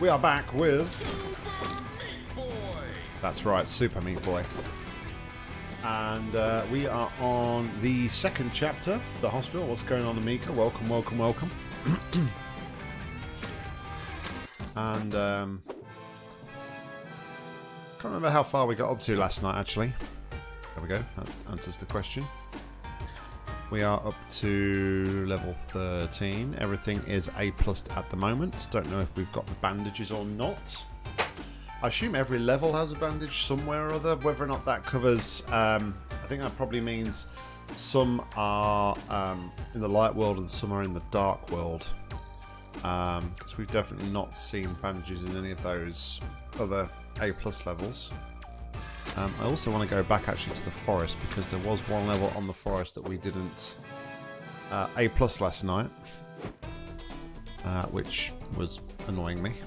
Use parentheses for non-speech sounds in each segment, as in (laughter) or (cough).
We are back with... That's right, Super Meat Boy. And uh, we are on the second chapter, the hospital. What's going on, Amika? Welcome, welcome, welcome. (clears throat) and um, can't remember how far we got up to last night, actually. There we go. That answers the question. We are up to level 13. Everything is A plus at the moment. Don't know if we've got the bandages or not. I assume every level has a bandage somewhere or other. Whether or not that covers... Um, I think that probably means some are um, in the light world and some are in the dark world. Because um, we've definitely not seen bandages in any of those other A plus levels. Um, I also want to go back actually to the forest because there was one level on the forest that we didn't uh, A plus last night, uh, which was annoying me. (laughs)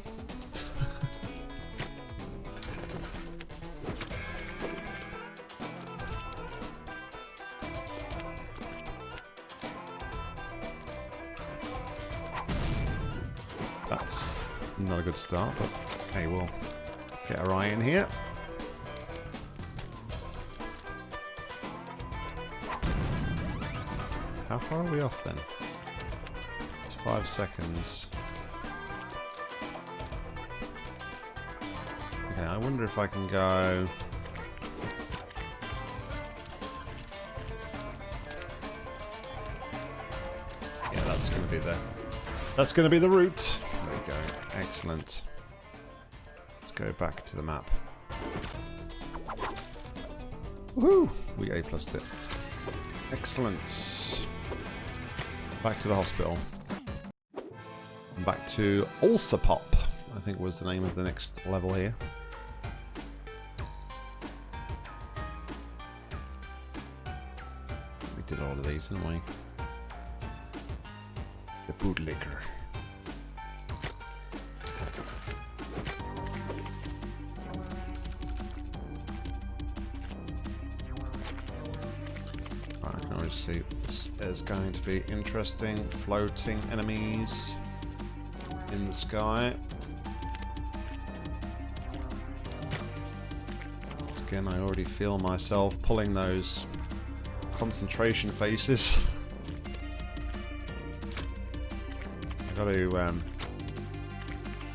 That's not a good start, but hey, we'll get our eye in here. How far are we off then? It's five seconds. Okay, I wonder if I can go... Yeah, that's going to be the... That's going to be the route. There we go. Excellent. Let's go back to the map. Woohoo! We A plus it. Excellent. Back to the hospital. Back to Ulcer Pop, I think was the name of the next level here. We did all of these, didn't we? The bootlicker. This is going to be interesting. Floating enemies in the sky. Once again, I already feel myself pulling those concentration faces. (laughs) I got to um,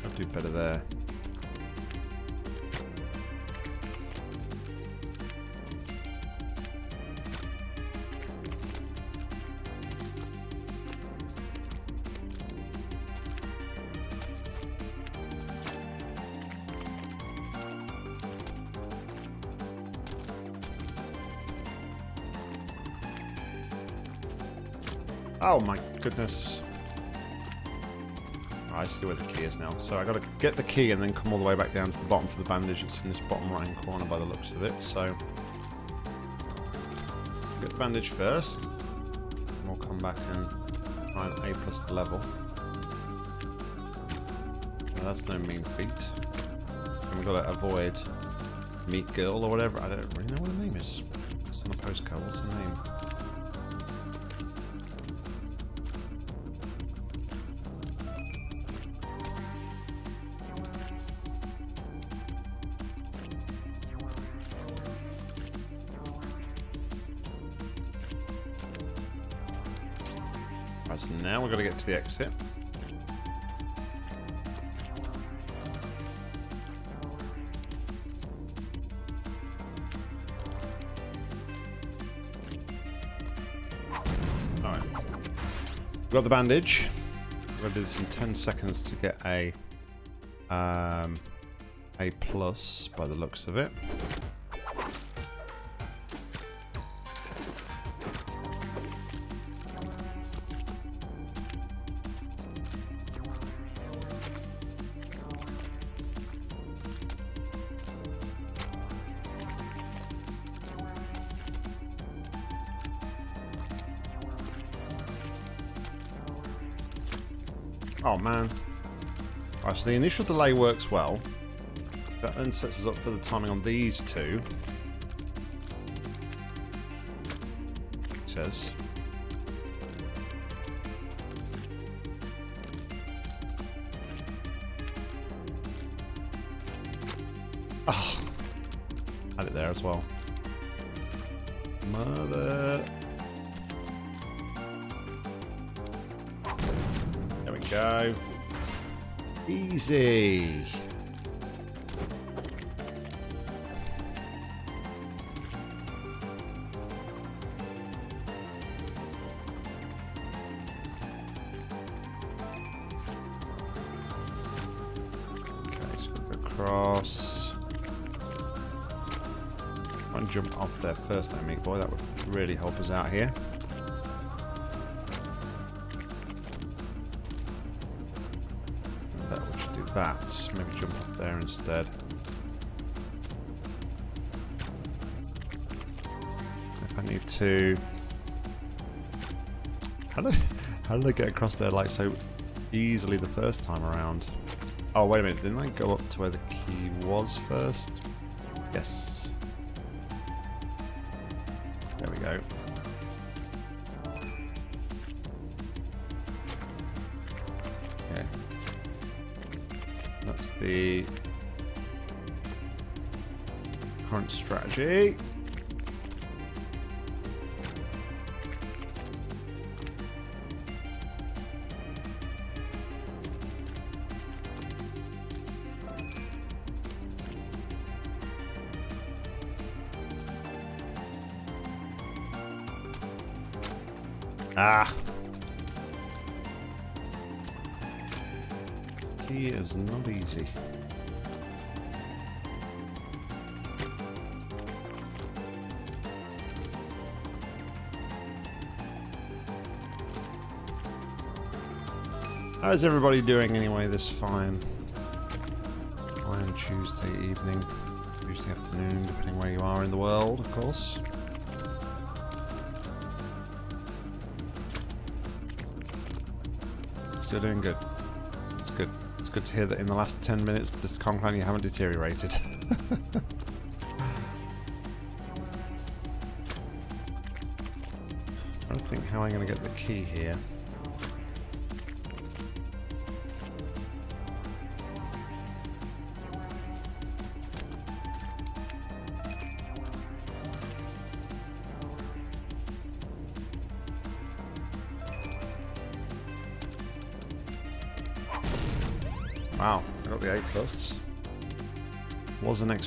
I'll do better there. Oh my goodness. I see where the key is now. So I gotta get the key and then come all the way back down to the bottom for the bandage. It's in this bottom right hand corner by the looks of it. So get the bandage first. And we'll come back and and A plus the level. That's no mean feat. And we've got to avoid Meat Girl or whatever. I don't really know what her name is. It's on a postcard. What's her name? The exit. Alright. Got the bandage. We're going to do this in 10 seconds to get a um, A plus by the looks of it. So the initial delay works well. That then sets us up for the timing on these two. It says. Jump off there first, meat boy. That would really help us out here. That we should do that. Maybe jump off there instead. If I need to. How did, (laughs) how did I get across there like so easily the first time around? Oh, wait a minute. Didn't I go up to where the key was first? Yes. Go. Okay. That's the current strategy. How's everybody doing anyway this fine fine Tuesday evening, Tuesday afternoon, depending where you are in the world, of course. Still doing good. It's good. It's good to hear that in the last 10 minutes, the Conclan, you haven't deteriorated. (laughs) I don't think how I'm going to get the key here.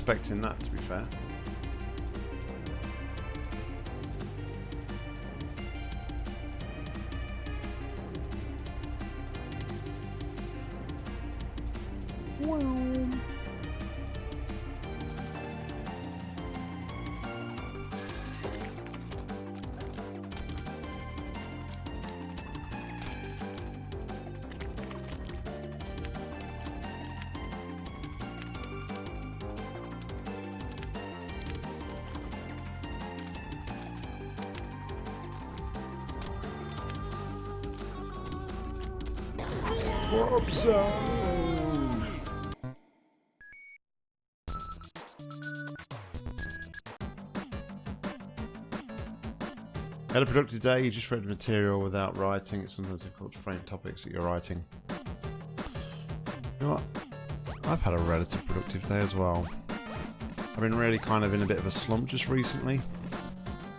Expecting that to be fair. Zone. Had a productive day, you just read material without writing. It's sometimes difficult to frame topics that you're writing. You know what? I've had a relative productive day as well. I've been really kind of in a bit of a slump just recently.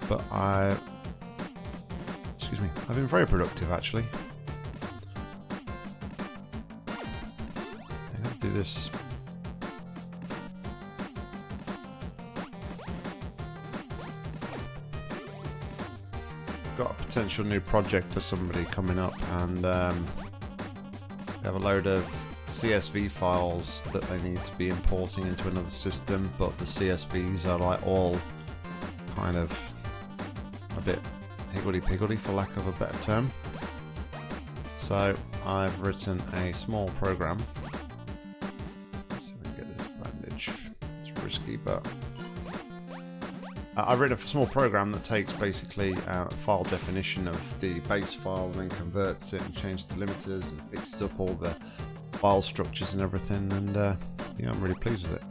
But I... Excuse me. I've been very productive actually. This. Got a potential new project for somebody coming up and um, we have a load of CSV files that they need to be importing into another system but the CSVs are like all kind of a bit higgledy-piggledy for lack of a better term. So I've written a small program but uh, I've written a small program that takes basically uh, file definition of the base file and then converts it and changes the limiters and fixes up all the file structures and everything. And uh, yeah, I'm really pleased with it.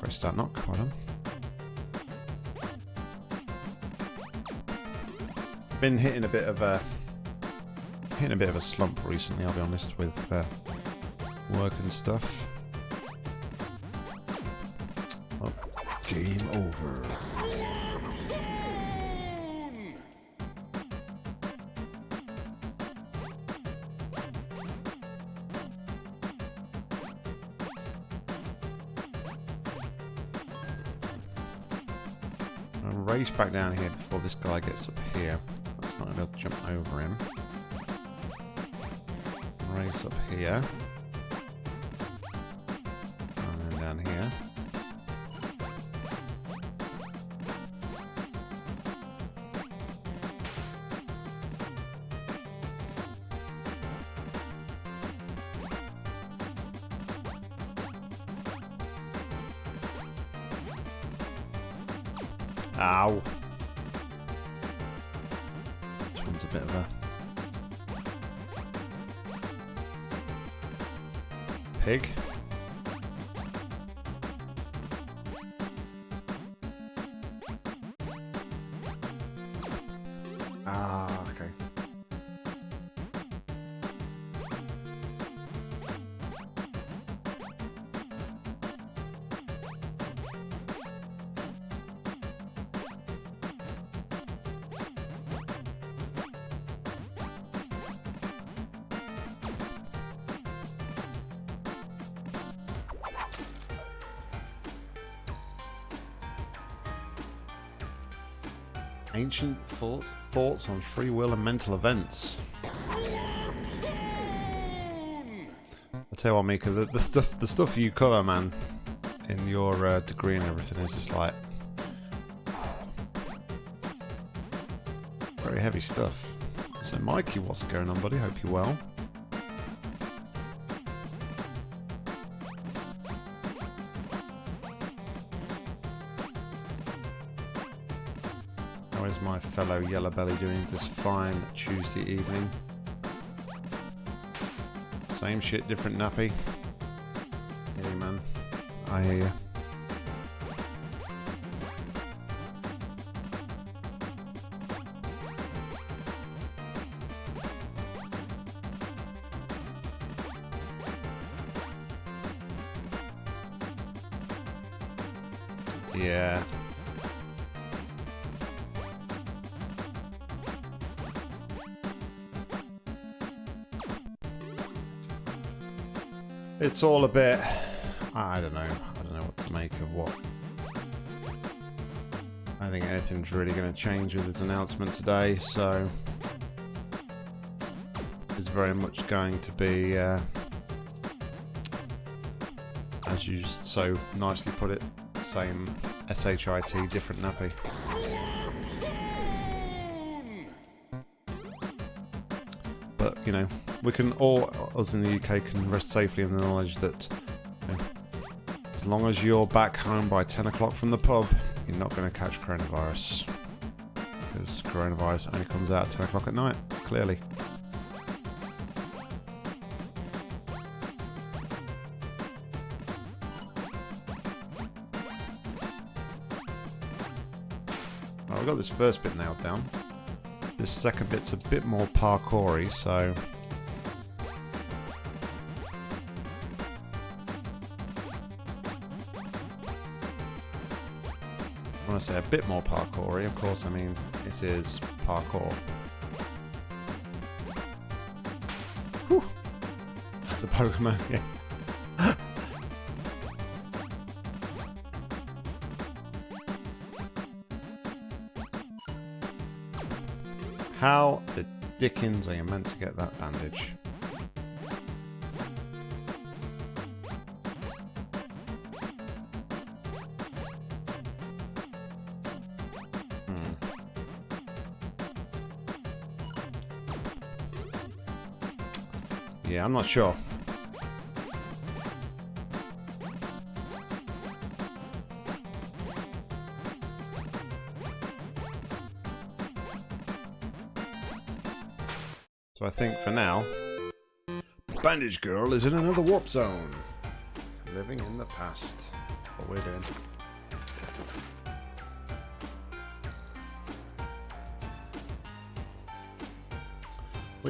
Great start knock, well done. Been hitting a bit of a hitting a bit of a slump recently. I'll be honest with uh, work and stuff. Game over. Race back down here before this guy gets up here. Let's not able to jump over him. Race up here. Ancient thoughts, thoughts on free will and mental events. I tell you what, Mika, the, the stuff the stuff you cover, man, in your uh, degree and everything is just like (sighs) very heavy stuff. So, Mikey, what's going on, buddy? Hope you're well. Yellow Belly doing this fine Tuesday evening? Same shit, different nappy. Hey man, I hear you. It's all a bit... I don't know. I don't know what to make of what... I think anything's really going to change with this announcement today, so... It's very much going to be... Uh, as you so nicely put it, same SHIT, different nappy. But, you know, we can all, us in the UK, can rest safely in the knowledge that you know, as long as you're back home by 10 o'clock from the pub, you're not going to catch coronavirus. Because coronavirus only comes out at 10 o'clock at night, clearly. I've got this first bit nailed down. This second bit's a bit more parkoury, so... I say a bit more parkoury, of course I mean it is parkour. Whew. The Pokemon, yeah. How the dickens are you meant to get that bandage? Yeah, I'm not sure. So I think for now, Bandage Girl is in another warp zone. Living in the past. What we're doing.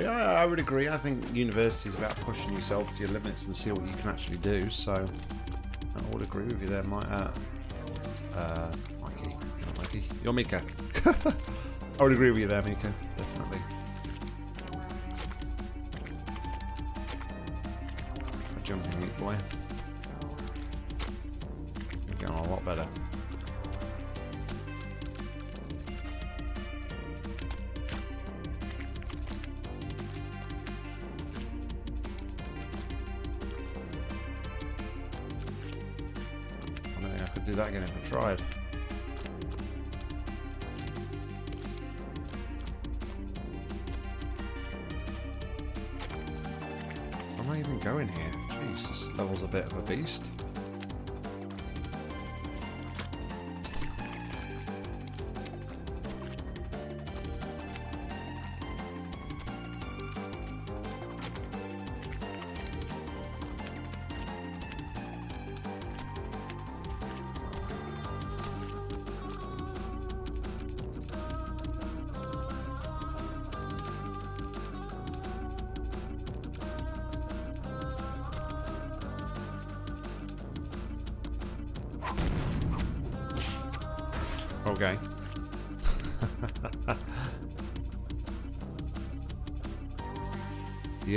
Yeah, I would agree. I think university is about pushing yourself to your limits and see what you can actually do. So I would agree with you there, Mike. Uh, Uh, Mikey. Not Mikey. You're Mika. (laughs) I would agree with you there, Mika. Definitely. A jumping meat boy.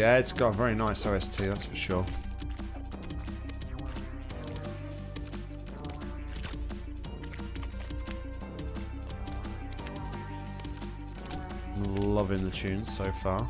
Yeah, it's got a very nice OST, that's for sure. Loving the tunes so far.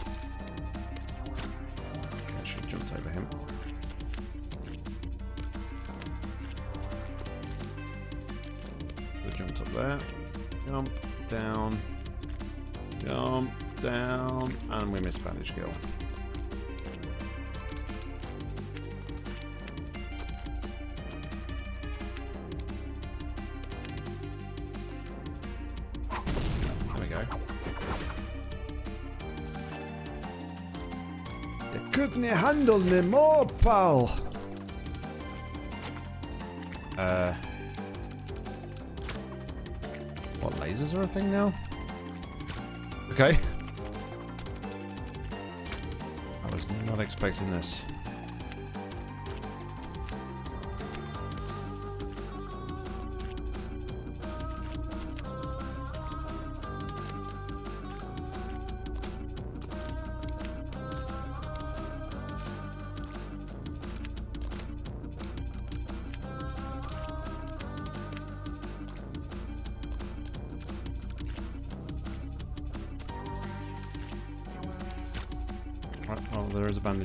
Couldn't handle me more, pal. Uh. What, lasers are a thing now? Okay. I was not expecting this.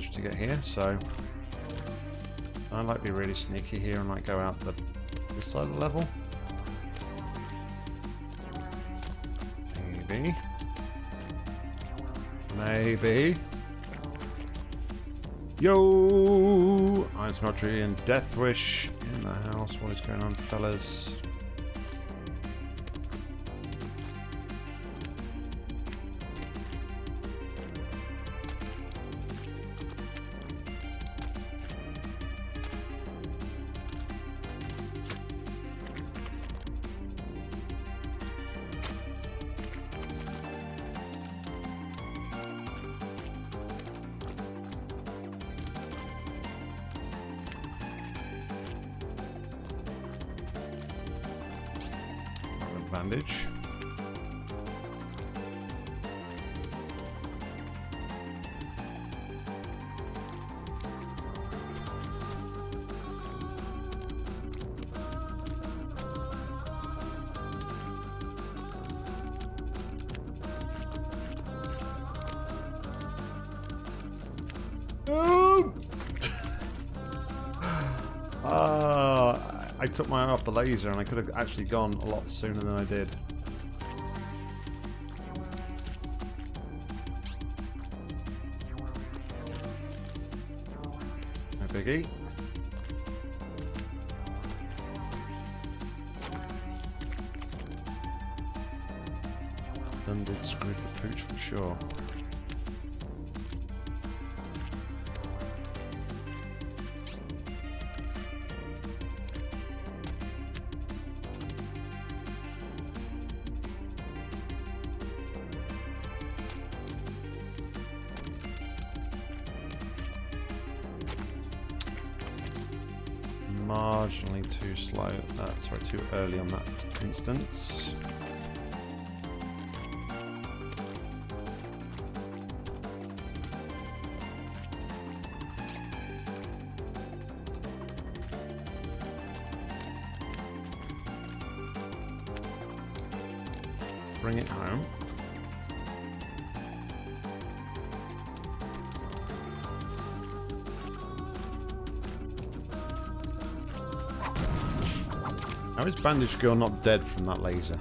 Bandage to get here, so I like be really sneaky here and like go out the this side of the level. Maybe. Maybe. Yo! Iron Smeltery and Death Wish in the house. What is going on, fellas? Took my eye off the laser and I could have actually gone a lot sooner than I did. Marginally too slow. Uh, sorry, too early on that instance. Bandage Girl not dead from that laser?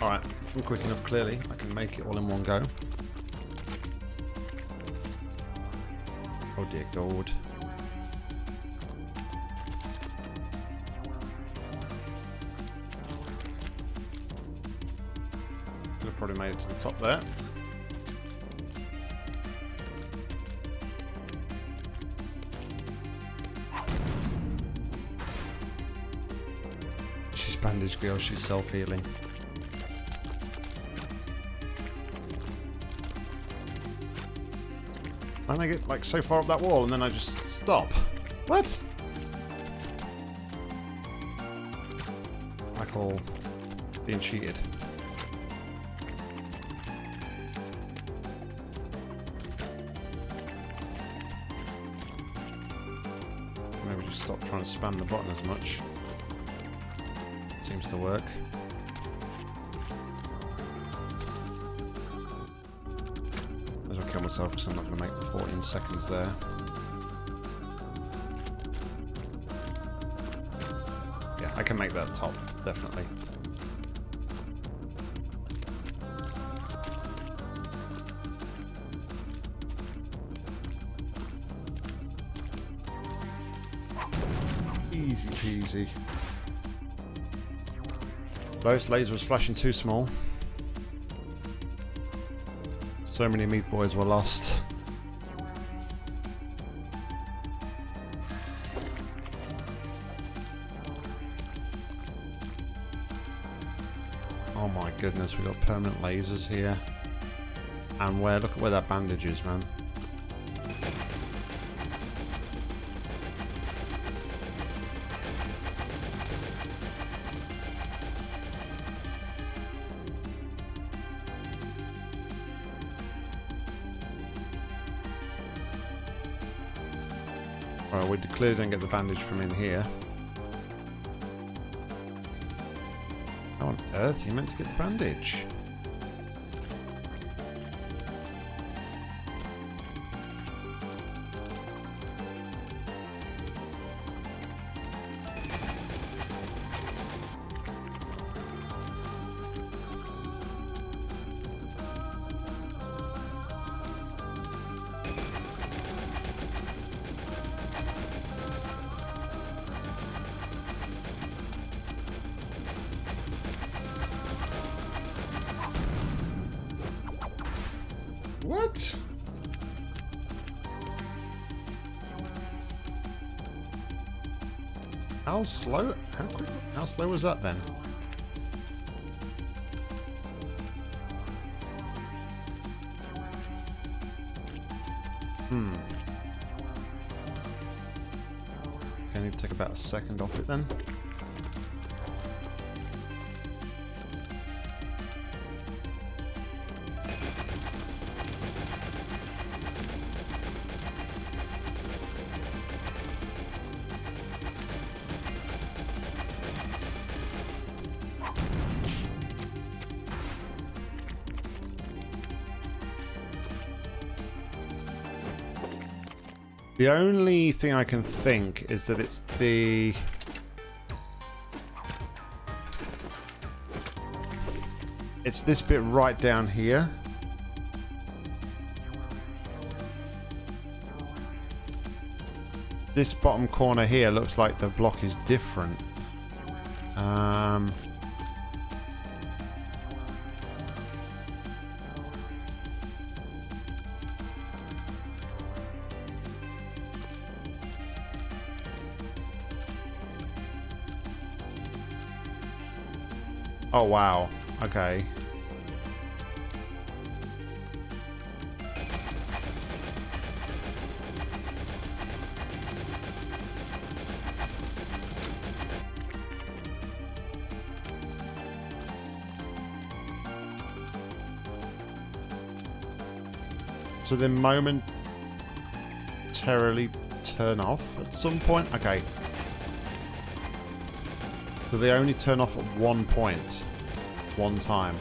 Alright, if I'm quick enough, clearly, I can make it all in one go. Oh dear God. She's self-healing. And I get like so far up that wall and then I just stop. What? I call being cheated. Maybe just stop trying to spam the button as much. To work. Might as well kill myself because I'm not going to make the 14 seconds there. Yeah, I can make that top, definitely. Easy peasy. Laser was flashing too small. So many meat boys were lost. Oh my goodness, we've got permanent lasers here. And where, look at where that bandage is, man. Clearly don't get the bandage from in here. How on earth are you meant to get the bandage? How slow? How quick? How slow was that then? Hmm. Okay, I need to take about a second off it then. The only thing I can think is that it's the... It's this bit right down here. This bottom corner here looks like the block is different. Oh, wow. Okay. So they momentarily turn off at some point? Okay. So they only turn off at one point. One time.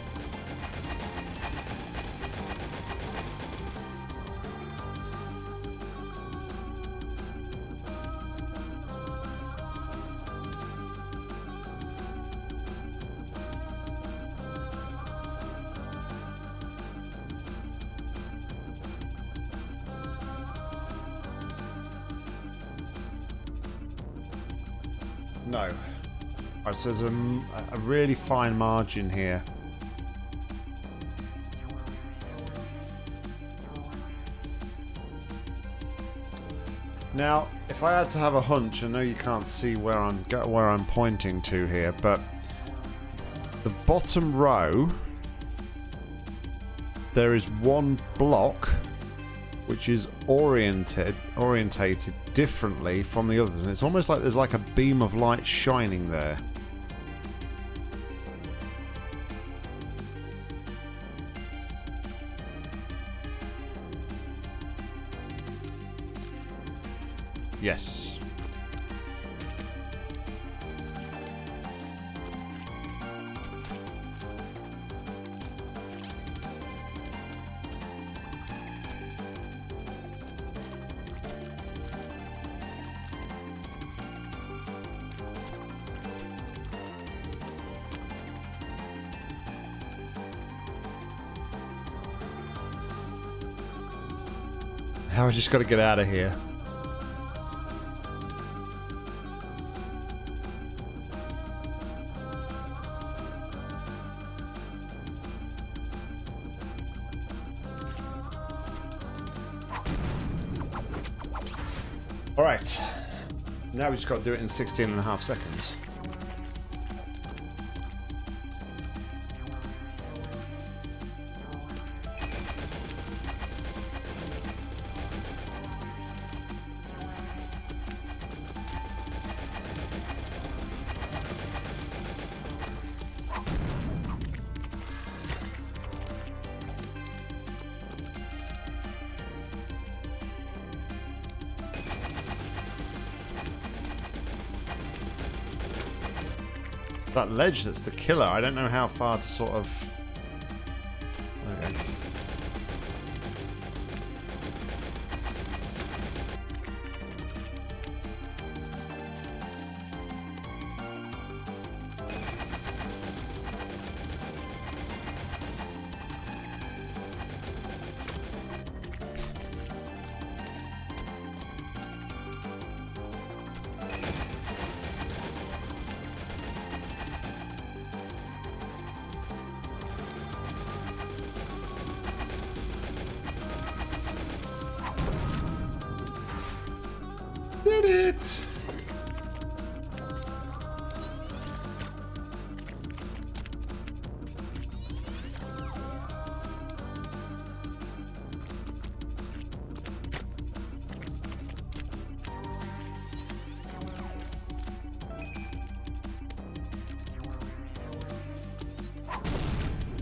There's a, a really fine margin here. Now, if I had to have a hunch, I know you can't see where I'm where I'm pointing to here, but the bottom row there is one block which is oriented orientated differently from the others and it's almost like there's like a beam of light shining there yes Now I just got to get out of here. Got to do it in 16 and a half seconds. Ledge that's the killer. I don't know how far to sort of...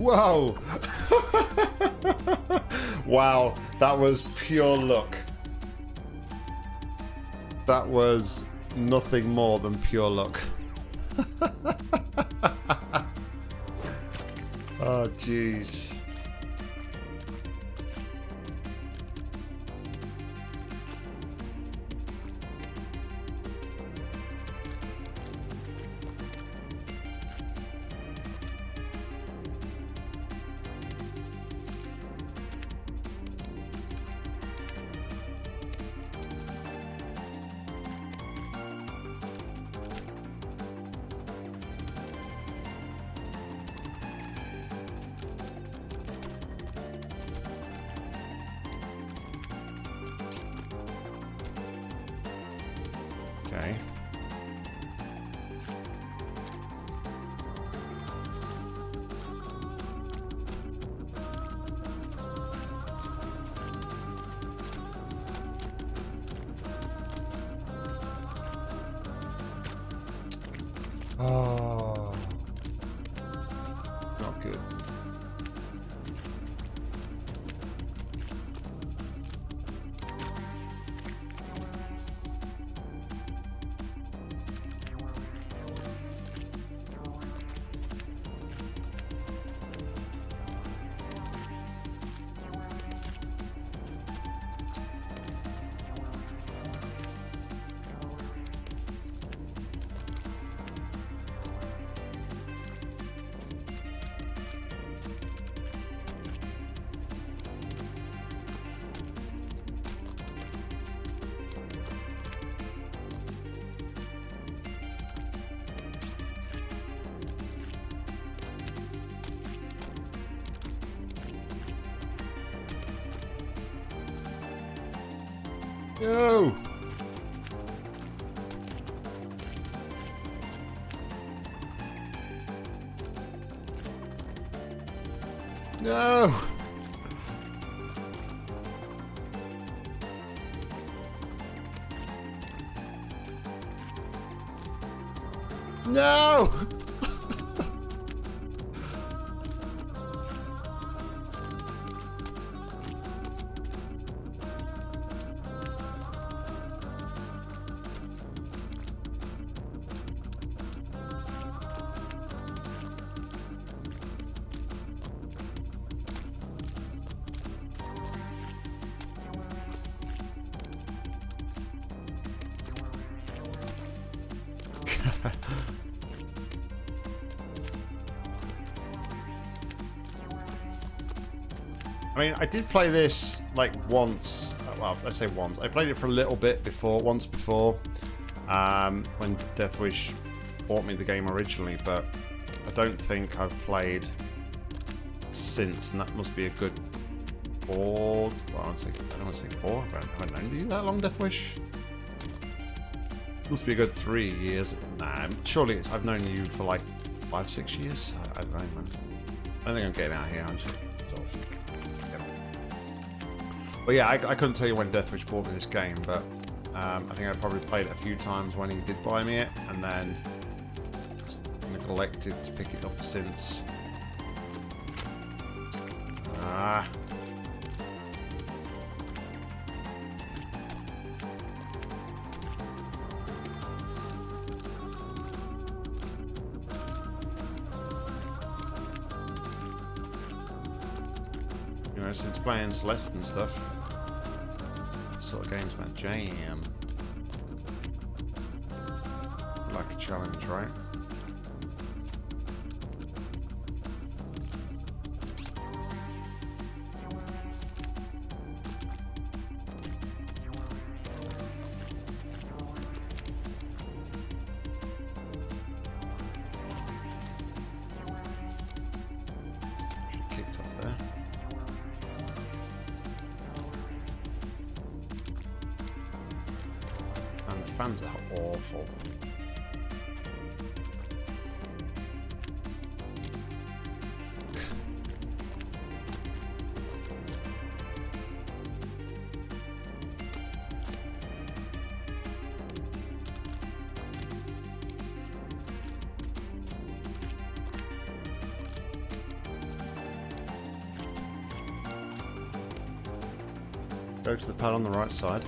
Whoa! wow, that was pure luck. That was nothing more than pure luck. (laughs) oh, jeez. No! No! No! Mean, I did play this like once. Well, let's say once. I played it for a little bit before, once before, um, when Deathwish bought me the game originally, but I don't think I've played since, and that must be a good four. Well, I, say, I don't want to say four. I known you that long, Deathwish? Must be a good three years. Nah, surely I've known you for like five, six years. I, I don't know, man. I don't think I'm getting out here, aren't you? Well, yeah, I, I, couldn't tell you when Deathwish bought me this game, but um, I think I probably played it a few times when he did buy me it, and then neglected to pick it up since. Playing Celeste and stuff, sort of games my jam. Like a challenge, right? Go to the pad on the right side.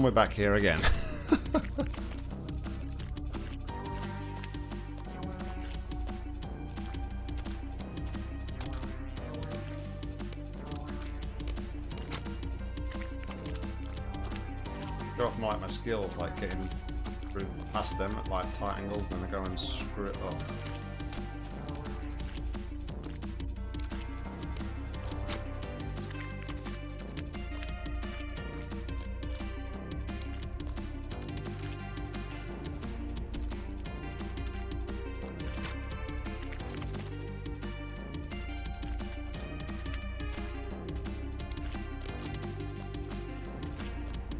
And we're back here again. Go off my, like, my skills, like getting through past them at like tight angles, then I go and screw it up.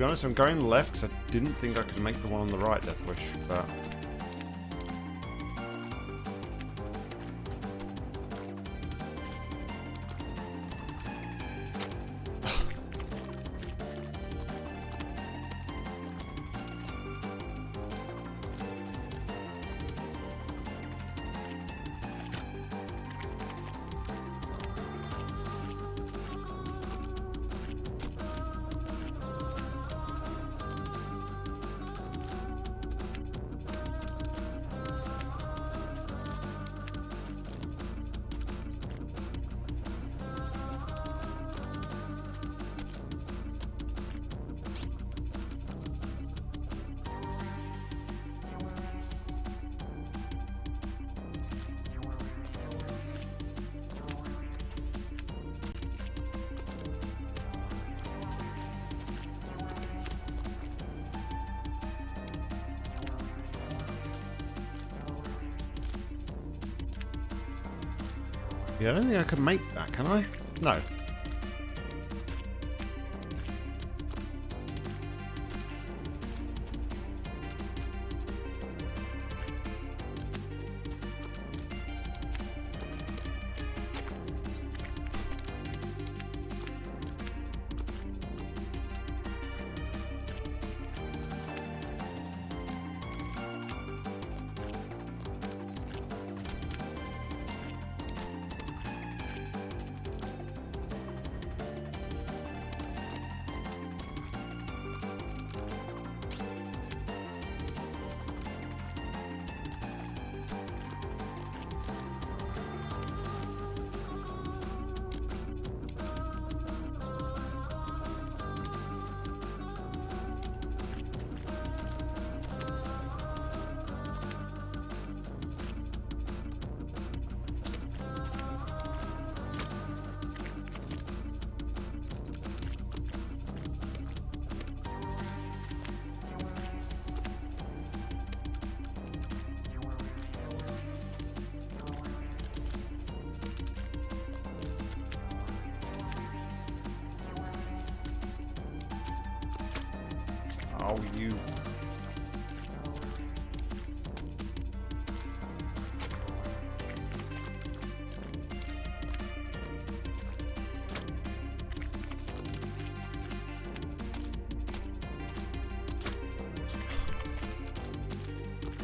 Be honest, I'm going left because I didn't think I could make the one on the right, Deathwish, but... think I can make that, can I? No. Oh, you...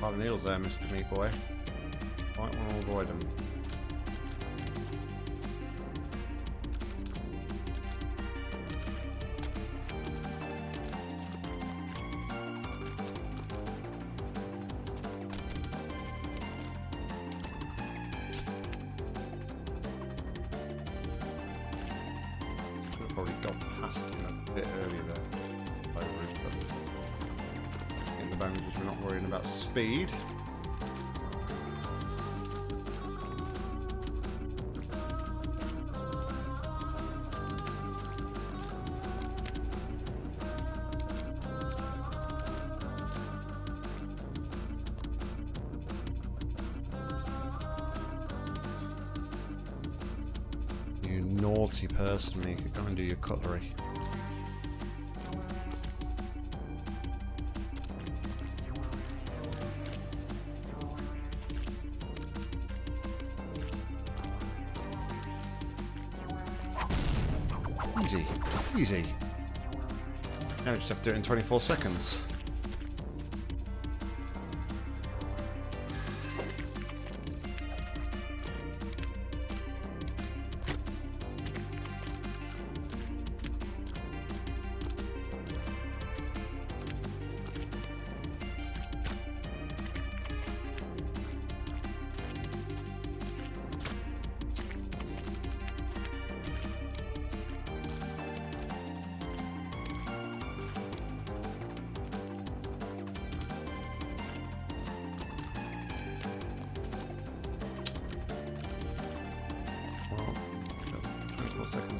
Pile of needles there, Mr. Meat Boy. Naughty person, you could go and do your cutlery. Easy, easy. Now we just have to do it in 24 seconds.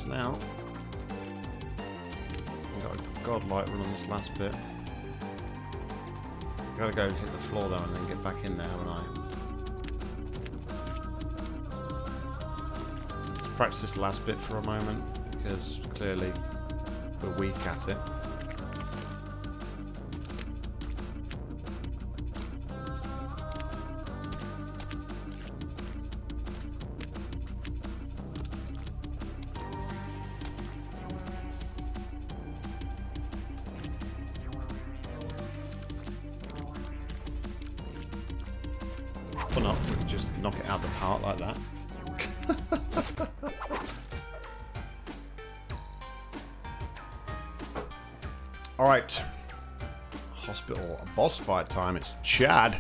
24 now. I've got a godlight run on this last bit. Gotta go hit the floor though and then get back in there, haven't I? Let's practice this last bit for a moment because clearly we're weak at it. Boss fight time. It's Chad.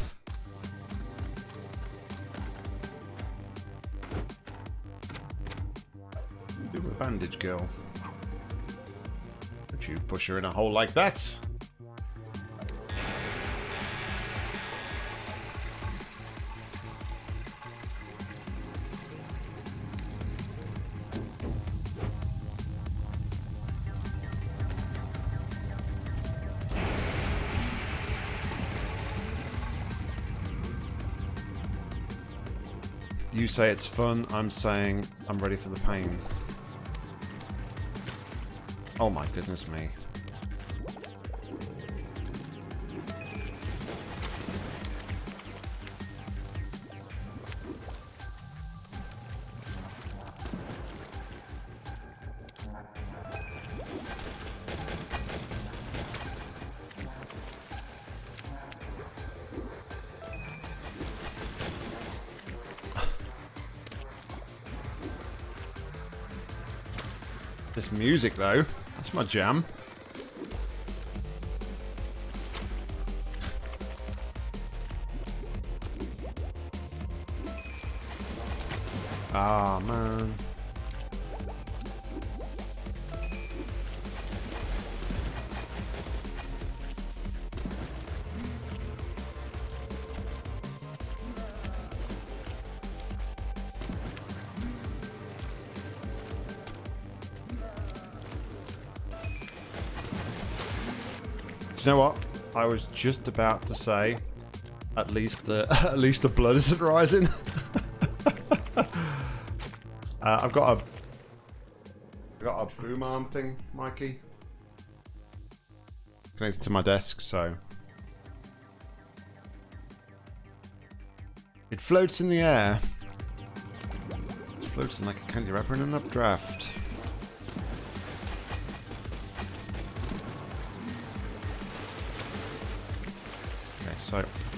Do a bandage girl. Don't you push her in a hole like that? You say it's fun, I'm saying I'm ready for the pain. Oh my goodness me. Music, though, that's my jam. You know what? I was just about to say, at least the (laughs) at least the blood isn't rising. (laughs) uh, I've got a I've got a boom arm thing, Mikey, connected to my desk, so it floats in the air. It's floating like a candy wrapper in an updraft.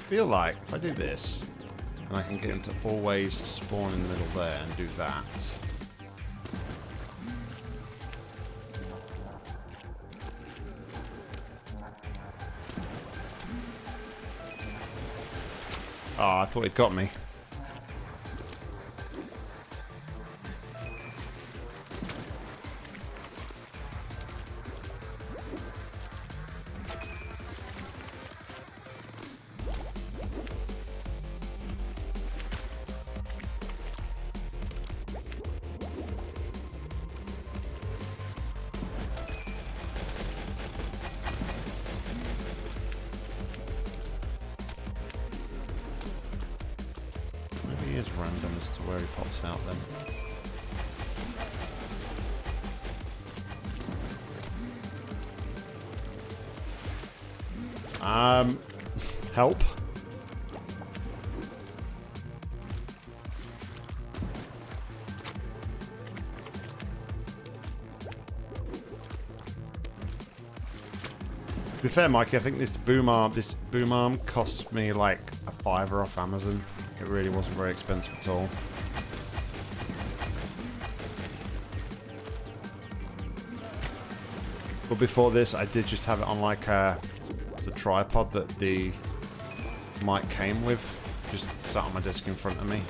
Feel like if I do this, and I can get him to always spawn in the middle there and do that. Oh, I thought it got me. Be fair, Mikey, I think this boom arm, this boom arm cost me like a fiver off Amazon. It really wasn't very expensive at all. But before this, I did just have it on like uh, the tripod that the mic came with. Just sat on my desk in front of me.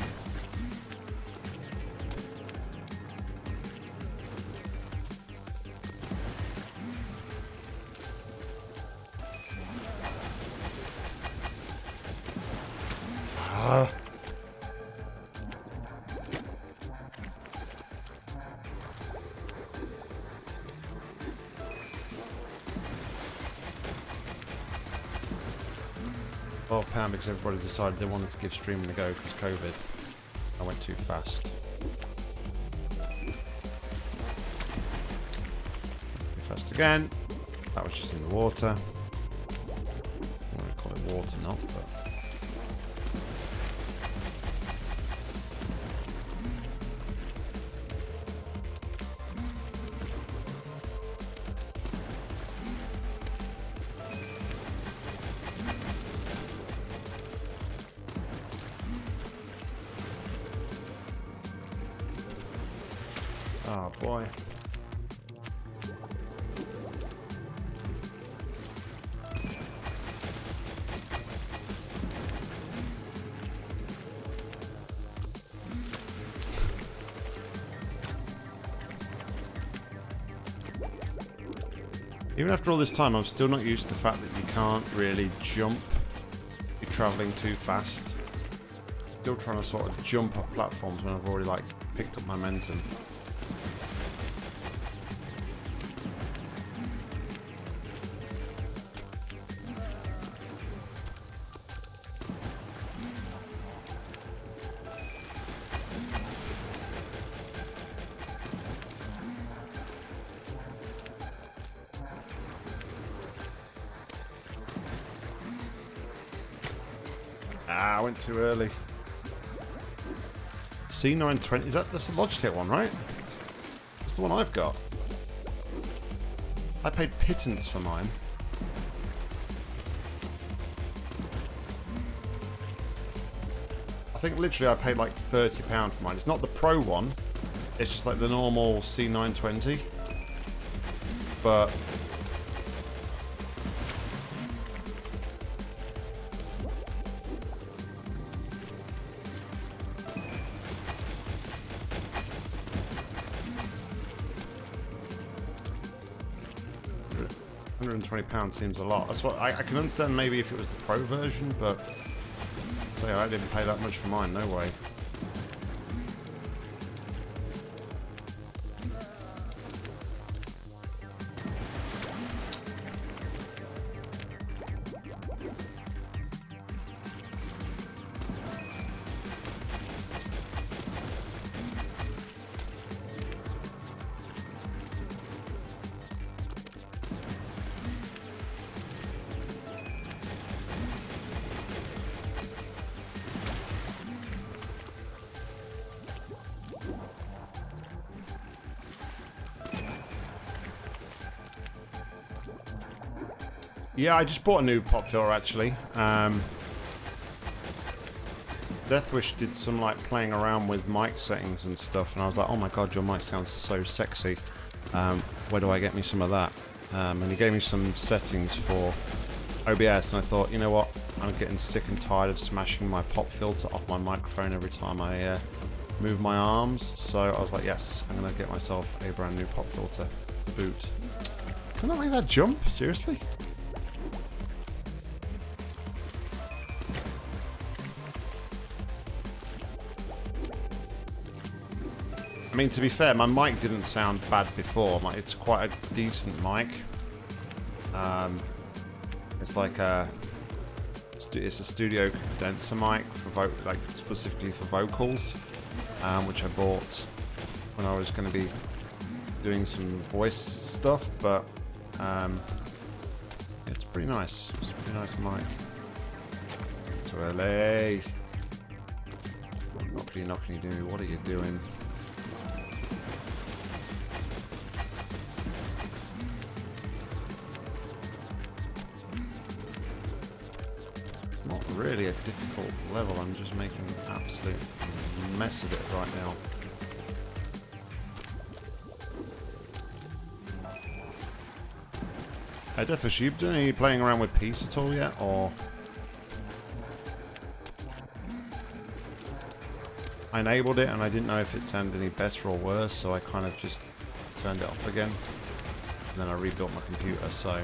Well, Pam, because everybody decided they wanted to give streaming a go because COVID. I went too fast. Too fast again. That was just in the water. I want to call it water, not, but... Even after all this time, I'm still not used to the fact that you can't really jump. You're travelling too fast. Still trying to sort of jump off platforms when I've already like picked up momentum. C920, is that that's the Logitech one, right? That's, that's the one I've got. I paid pittance for mine. I think literally I paid like £30 for mine. It's not the Pro one. It's just like the normal C920. But 120 pounds seems a lot. That's what I, I, can understand maybe if it was the pro version, but so yeah, I didn't pay that much for mine. No way. Yeah, I just bought a new pop filter actually. Um, Deathwish did some like playing around with mic settings and stuff, and I was like, oh my god, your mic sounds so sexy. Um, where do I get me some of that? Um, and he gave me some settings for OBS, and I thought, you know what, I'm getting sick and tired of smashing my pop filter off my microphone every time I uh, move my arms. So I was like, yes, I'm gonna get myself a brand new pop filter to boot. Can I make that jump? Seriously? Mean, to be fair, my mic didn't sound bad before. It's quite a decent mic. Um, it's like a it's a studio condenser mic for like specifically for vocals, um, which I bought when I was going to be doing some voice stuff. But um, it's pretty nice. It's a pretty nice mic. To LA. Knockly, knockly, do. What are you doing? Difficult level. I'm just making an absolute mess of it right now. Hey, Deathwish, you doing any playing around with peace at all yet, or...? I enabled it and I didn't know if it sounded any better or worse, so I kind of just turned it off again. And then I rebuilt my computer, so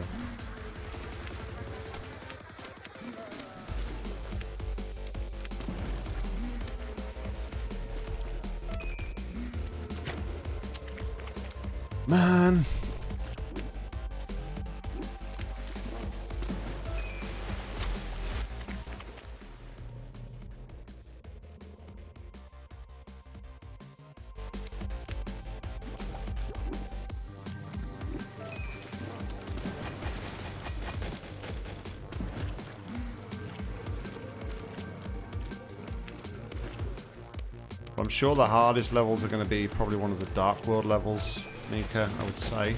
sure the hardest levels are going to be probably one of the Dark World levels, Mika, I would say.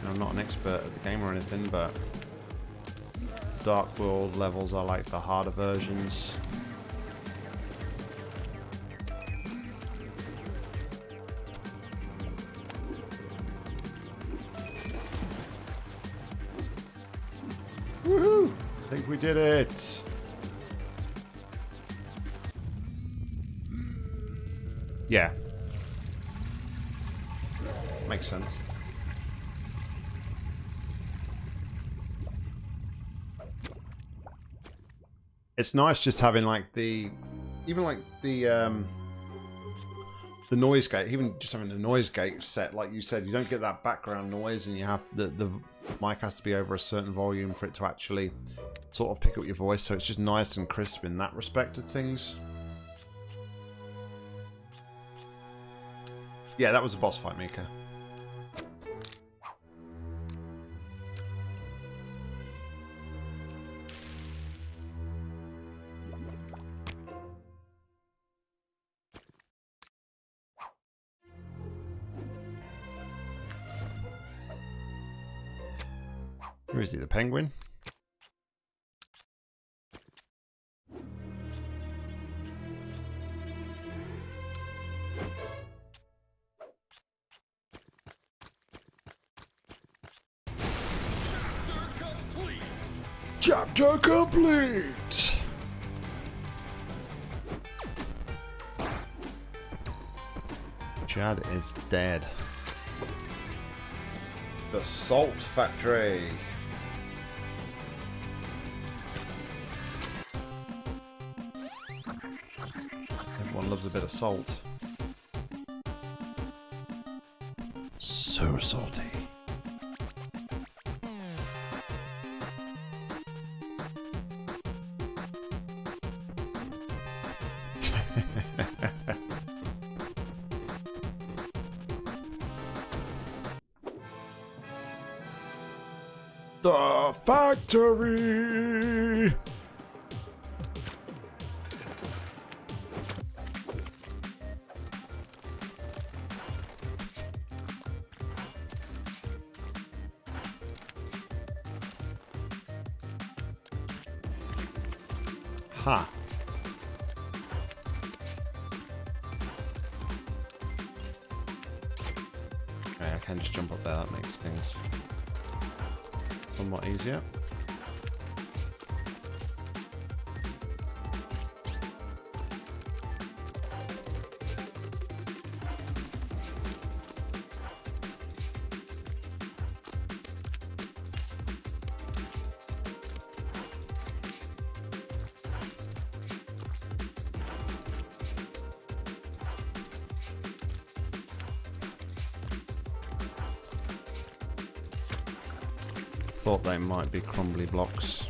And I'm not an expert at the game or anything, but Dark World levels are like the harder versions. Woohoo! I think we did it! Yeah. Makes sense. It's nice just having like the even like the um the noise gate, even just having the noise gate set, like you said, you don't get that background noise and you have the the mic has to be over a certain volume for it to actually sort of pick up your voice, so it's just nice and crisp in that respect of things. Yeah, that was a boss fight, Mika. Where is he, the penguin? Complete! Chad is dead. The Salt Factory. Everyone loves a bit of salt. So salty. Factory! Thought they might be crumbly blocks.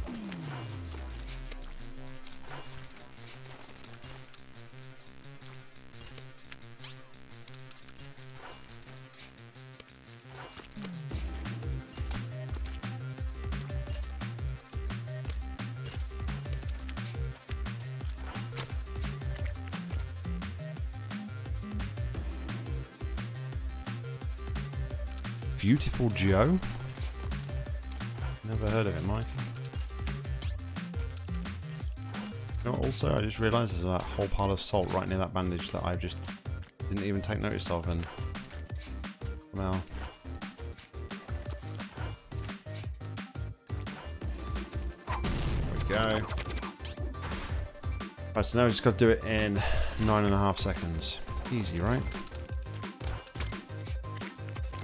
Beautiful Joe? Also, I just realised there's a whole pile of salt right near that bandage that I just didn't even take notice of, and well, we go. Right, so now we just got to do it in nine and a half seconds. Easy, right?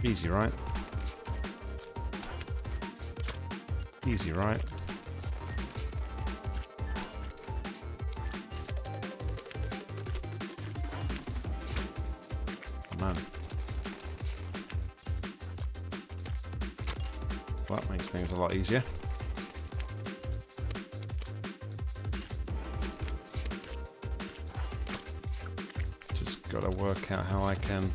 Easy, right? Easy, right? Easier. Just gotta work out how I can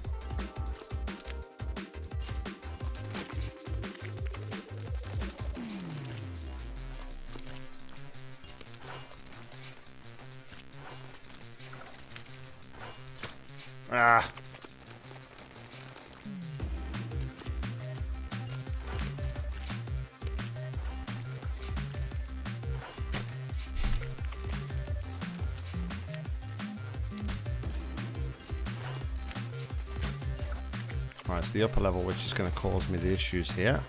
the upper level, which is going to cause me the issues here.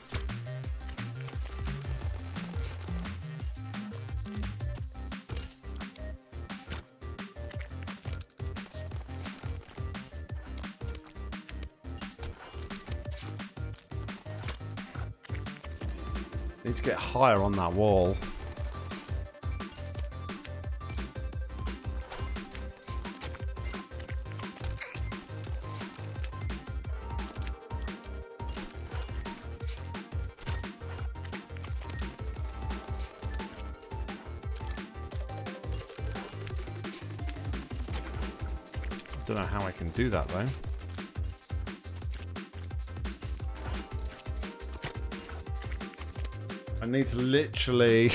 Need to get higher on that wall. Don't know how I can do that though. I need to literally... (laughs) I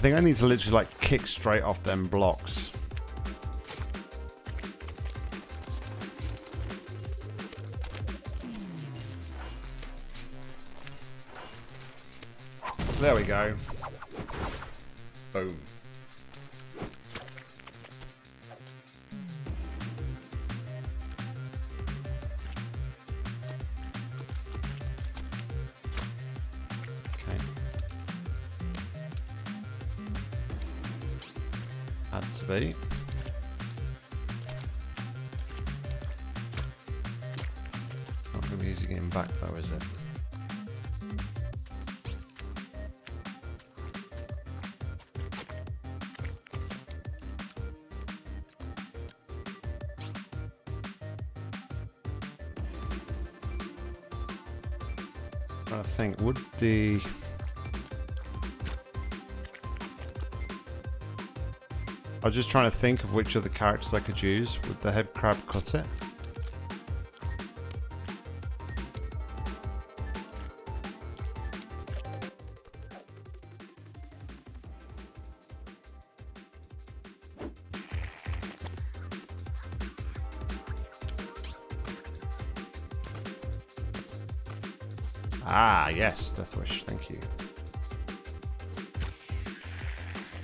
think I need to literally like kick straight off them blocks. There we go. Boom. I was just trying to think of which of the characters I could use. Would the head crab cut it? Ah, yes, Deathwish, thank you.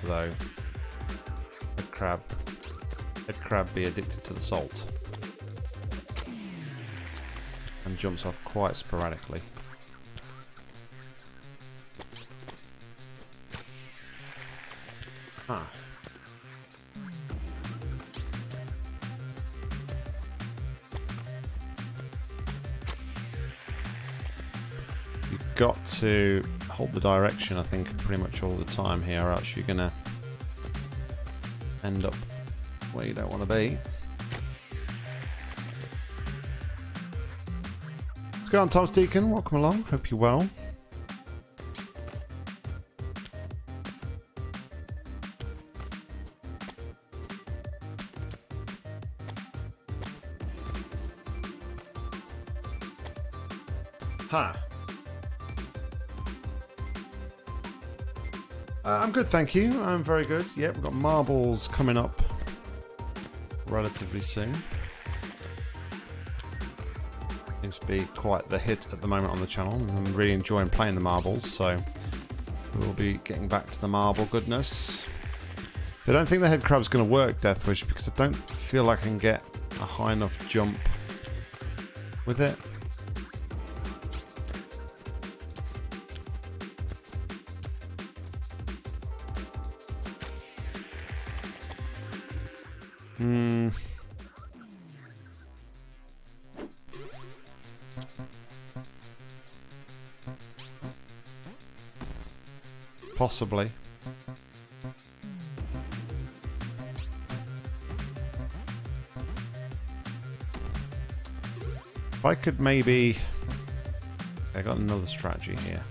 Though, crab be addicted to the salt. And jumps off quite sporadically. Ah. You've got to hold the direction, I think, pretty much all the time here, or else you're going to end up where you don't want to be. What's going on, Tom Deacon? Welcome along. Hope you're well. Huh. Uh, I'm good, thank you. I'm very good. Yep, we've got marbles coming up relatively soon. Seems to be quite the hit at the moment on the channel. I'm really enjoying playing the marbles, so we'll be getting back to the marble goodness. I don't think the head crab's going to work, Deathwish, because I don't feel like I can get a high enough jump with it. Possibly. If I could maybe... I got another strategy here.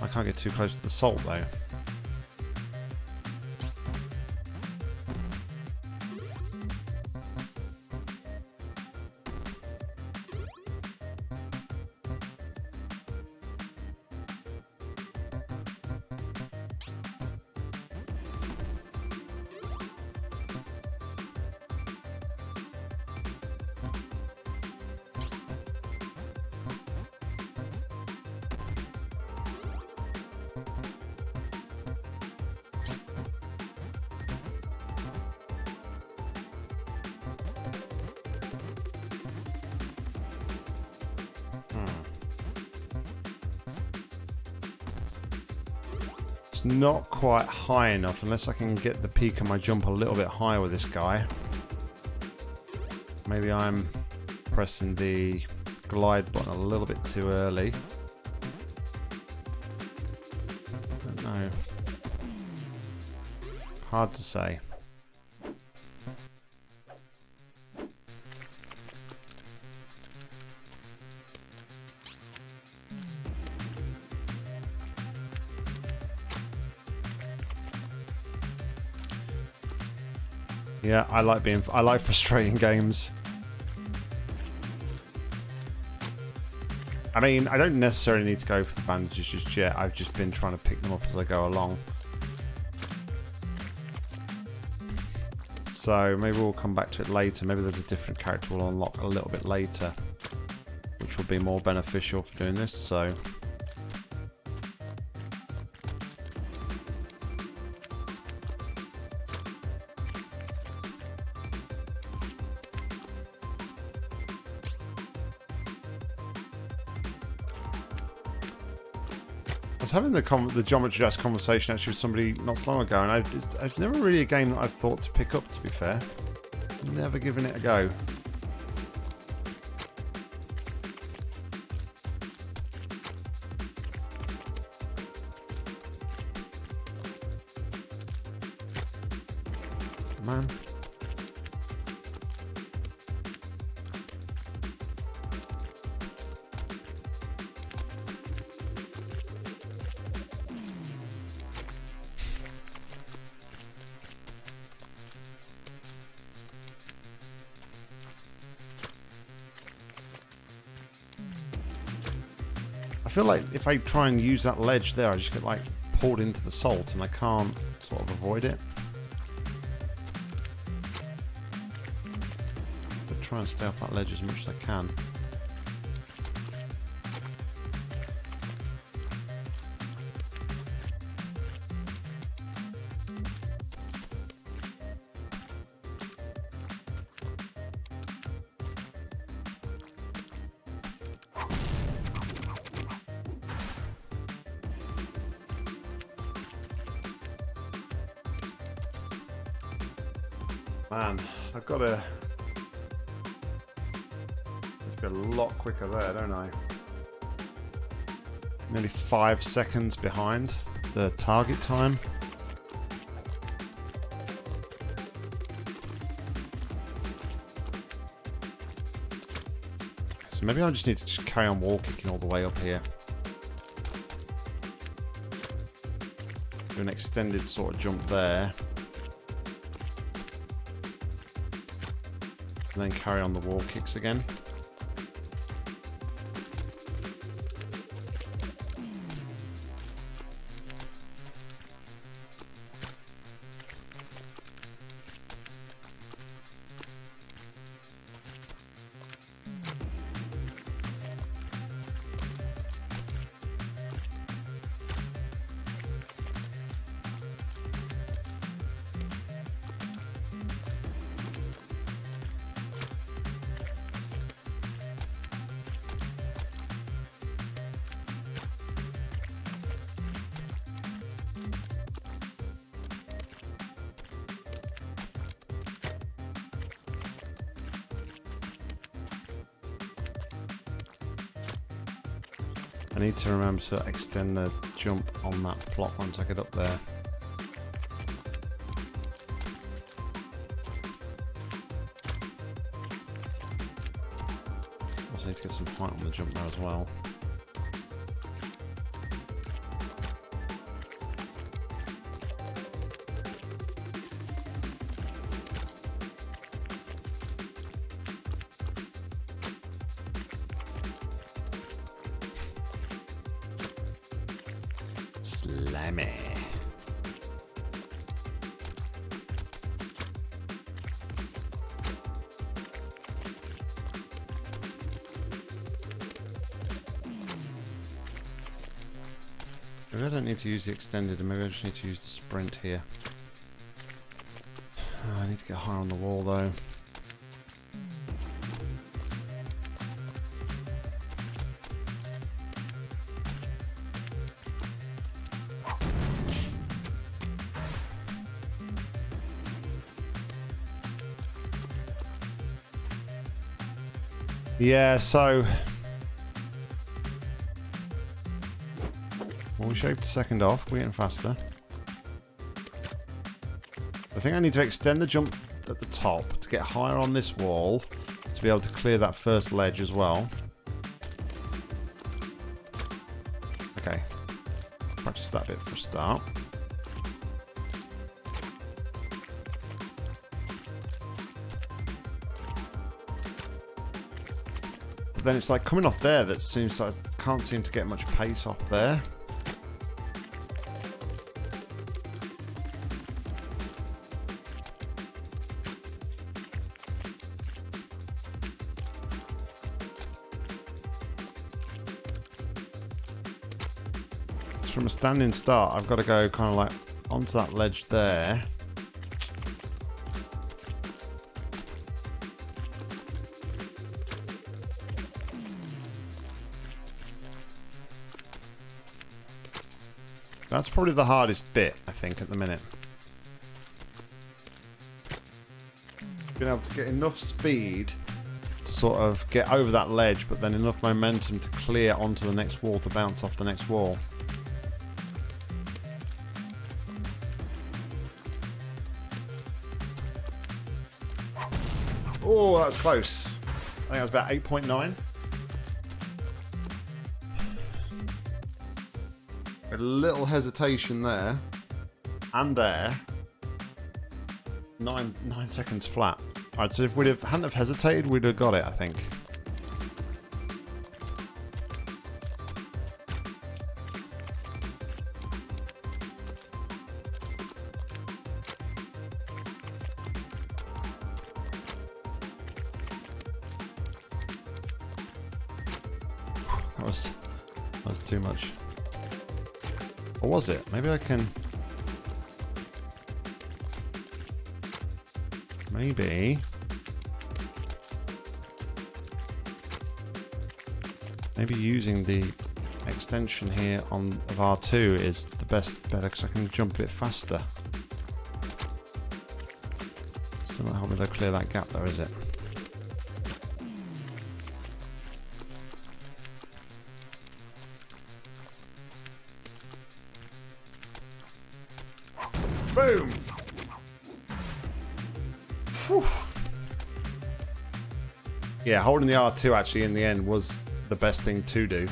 I can't get too close to the salt though. Quite high enough unless I can get the peak of my jump a little bit higher with this guy. Maybe I'm pressing the glide button a little bit too early. don't know. Hard to say. Yeah, I like being I like frustrating games. I mean, I don't necessarily need to go for the bandages just yet. I've just been trying to pick them up as I go along. So maybe we'll come back to it later. Maybe there's a different character we'll unlock a little bit later, which will be more beneficial for doing this. So was having the the Geometry Dash conversation actually with somebody not so long ago, and I've, it's never really a game that I've thought to pick up, to be fair. Never given it a go. Like if I try and use that ledge there, I just get like pulled into the salt and I can't sort of avoid it. But try and stay off that ledge as much as I can. Five seconds behind the target time. So maybe I just need to just carry on wall kicking all the way up here. Do an extended sort of jump there. and then carry on the wall kicks again. Need to remember to extend the jump on that plot once I get up there. Also need to get some height on the jump there as well. To use the extended, and maybe I just need to use the sprint here. Ah, I need to get higher on the wall though. Yeah, so... we shaved a second off. We're getting faster. I think I need to extend the jump at the top to get higher on this wall to be able to clear that first ledge as well. Okay. Practice that bit for a start. But then it's like coming off there that seems like I can't seem to get much pace off there. Standing start, I've got to go kind of like onto that ledge there. That's probably the hardest bit, I think, at the minute. Being able to get enough speed to sort of get over that ledge, but then enough momentum to clear onto the next wall to bounce off the next wall. That was close. I think that was about 8.9. A little hesitation there. And there. Nine nine seconds flat. Alright, so if we'd have hadn't have hesitated, we'd have got it, I think. It? Maybe I can... Maybe... Maybe using the extension here on of R2 is the best better because I can jump a bit faster. Still not helping to clear that gap though, is it? Yeah, holding the R2 actually in the end was the best thing to do.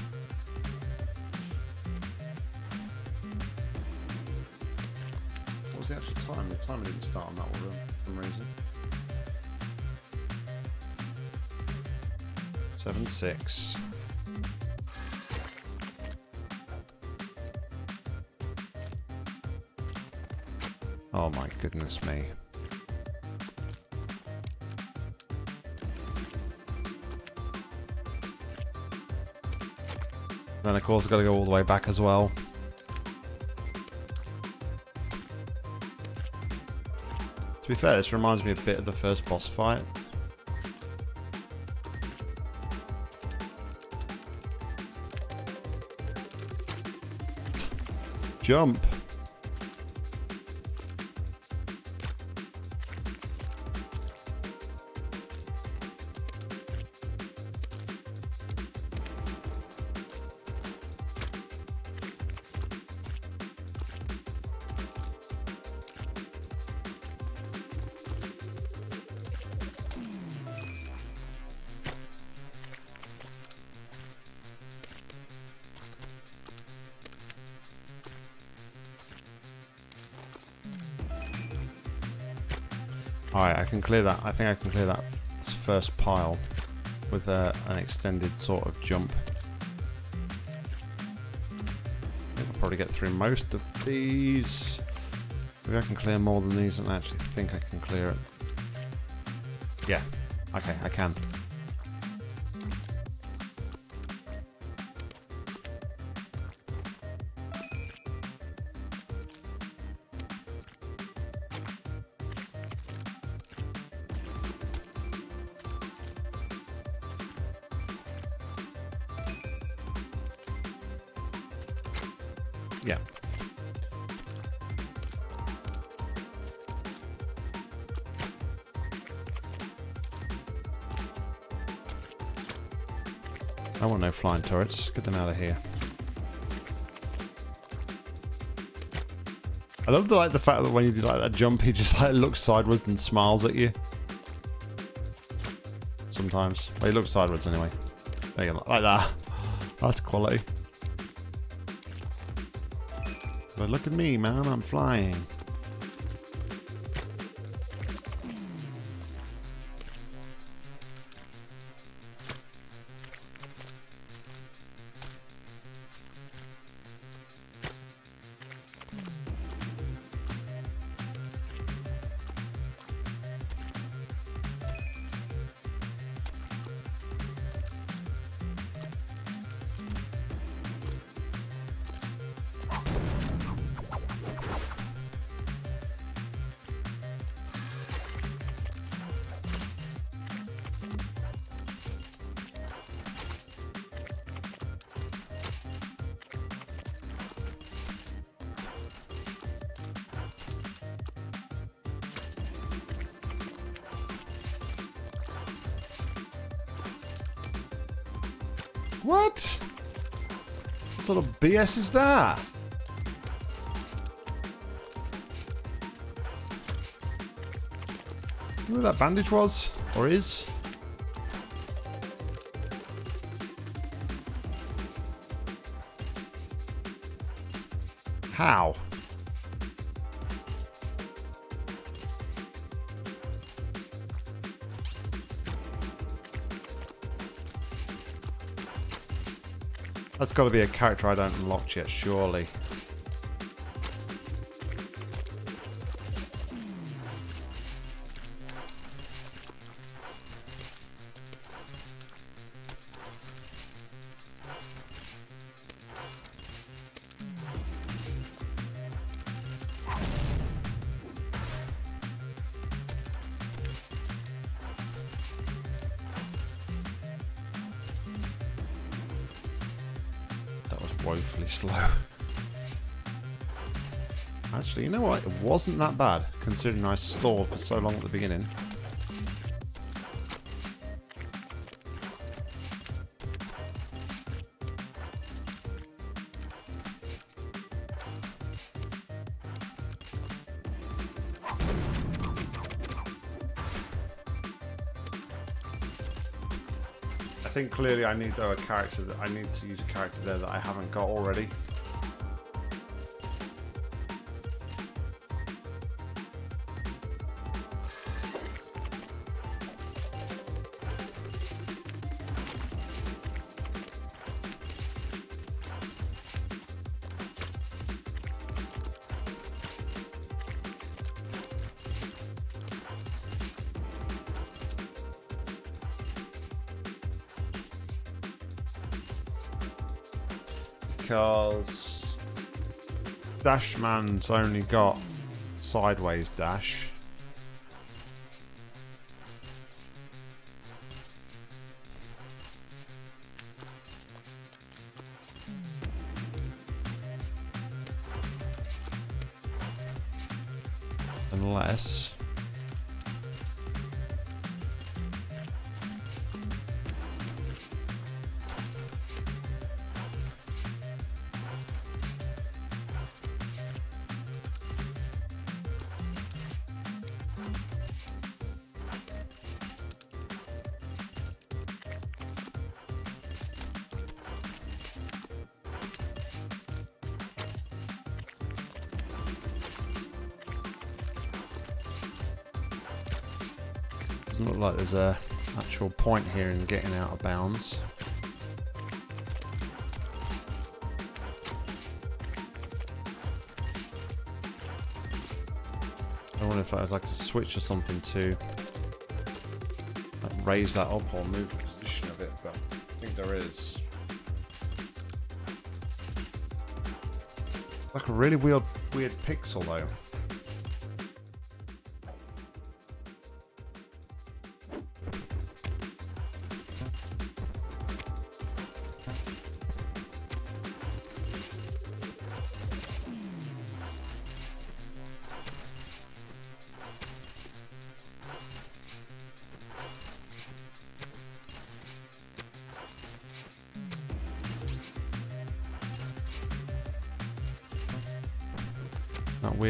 What was the actual time? The timer didn't start on that one for some reason. Seven six. Oh my goodness me. Then of course I've got to go all the way back as well. To be fair, this reminds me a bit of the first boss fight. Jump! Clear that. I think I can clear that first pile with uh, an extended sort of jump. I think I'll probably get through most of these. Maybe I can clear more than these, and I actually think I can clear it. Yeah, okay, I can. Turrets. Get them out of here. I love the like the fact that when you do like that jump, he just like looks sideways and smiles at you. Sometimes. Well, he looks sideways anyway. There you go, like that. That's quality. But look at me, man. I'm flying. BS is that? Where that bandage was? Or is? How? That's got to be a character I don't unlock yet, surely. Woefully slow. Actually, you know what? It wasn't that bad, considering I stalled for so long at the beginning. Clearly I need though a character that I need to use a character there that I haven't got already. Dashman's only got sideways dash. There's a actual point here in getting out of bounds. I wonder if I'd like to switch or something to like, raise that up or move the position of it, but I think there is. Like a really weird, weird pixel though.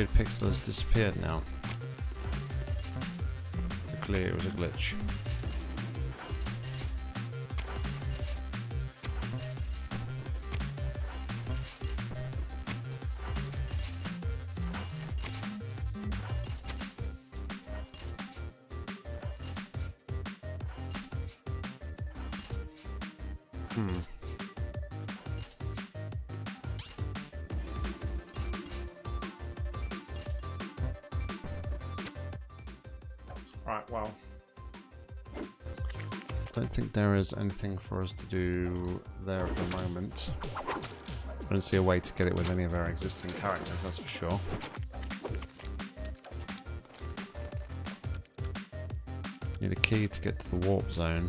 Weird pixel has disappeared now. Clearly it was a glitch. Think there is anything for us to do there at the moment. I don't see a way to get it with any of our existing characters, that's for sure. Need a key to get to the warp zone.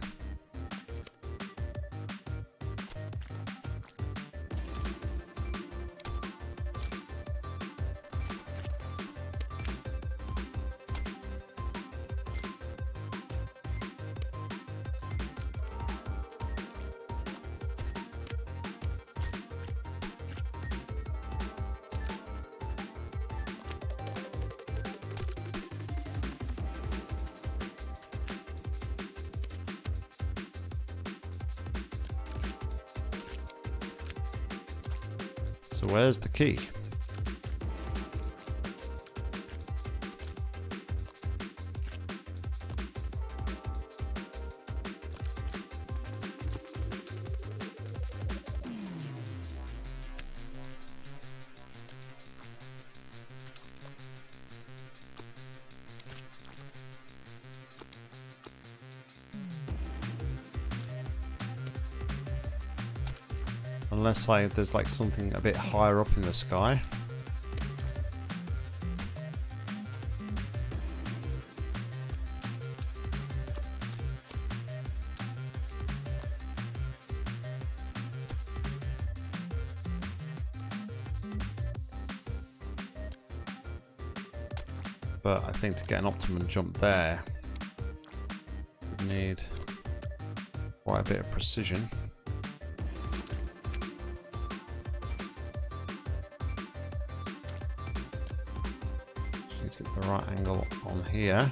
So the key? I, there's like something a bit higher up in the sky. But I think to get an optimum jump there, we need quite a bit of precision. On here.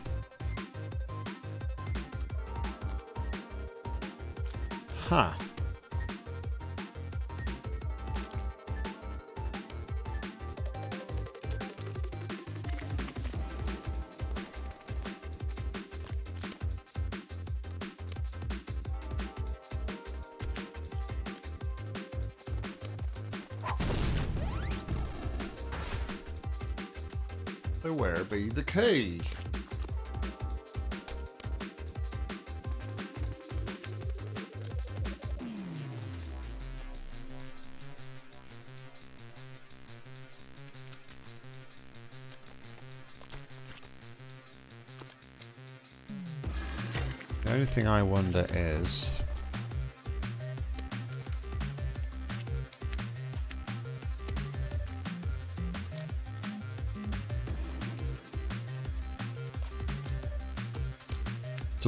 Where be the key? The only thing I wonder is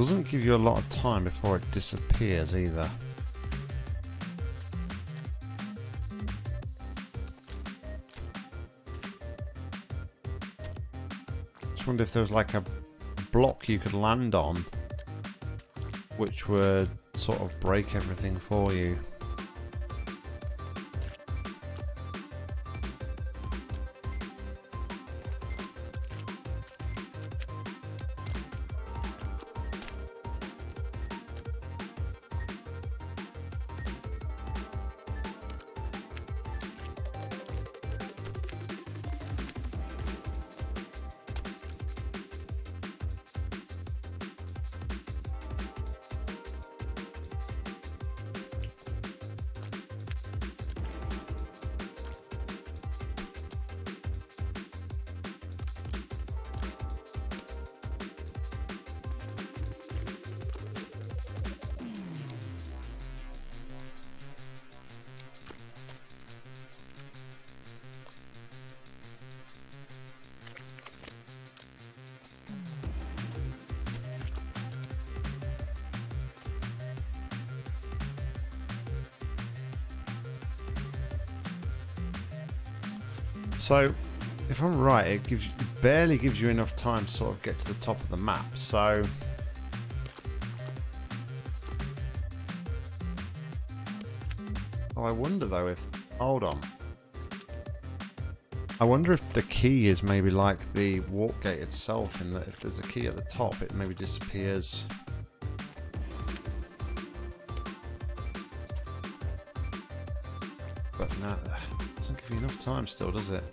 Doesn't give you a lot of time before it disappears either. Just wonder if there's like a block you could land on which would sort of break everything for you. So, if I'm right, it gives you, it barely gives you enough time to sort of get to the top of the map. So Oh, I wonder though if hold on. I wonder if the key is maybe like the warp gate itself, in that if there's a key at the top, it maybe disappears. Time still, does it?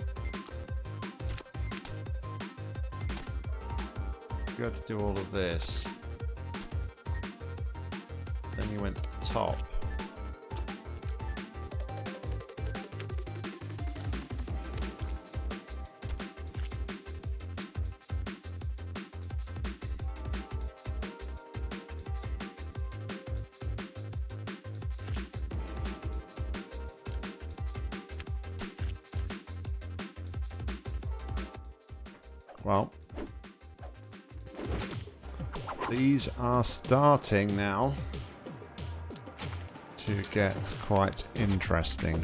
You had to do all of this. Then you went to the top. Well, these are starting now to get quite interesting.